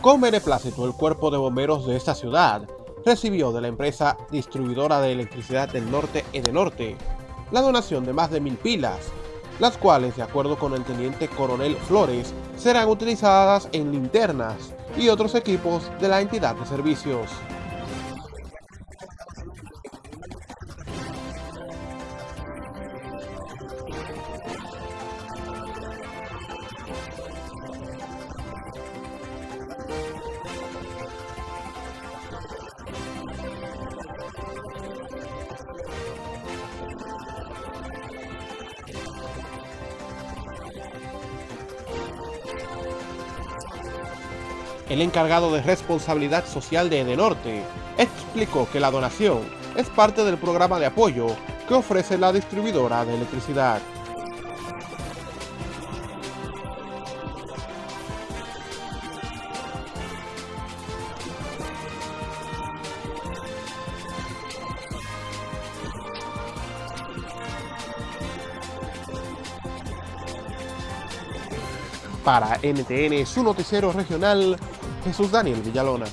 Con beneplácito, el cuerpo de bomberos de esta ciudad recibió de la empresa distribuidora de electricidad del norte Edenorte la donación de más de mil pilas, las cuales, de acuerdo con el teniente coronel Flores, serán utilizadas en linternas y otros equipos de la entidad de servicios. El encargado de responsabilidad social de Edenorte explicó que la donación es parte del programa de apoyo que ofrece la distribuidora de electricidad. Para NTN, su noticiero regional, Jesús Daniel Villalona.